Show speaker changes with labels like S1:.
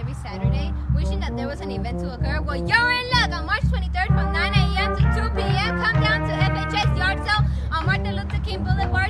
S1: every Saturday, wishing that there was an event to occur? Well, you're in luck! On March 23rd from 9 a.m. to 2 p.m., come down to FHS Yard Sale on Martin Luther King Boulevard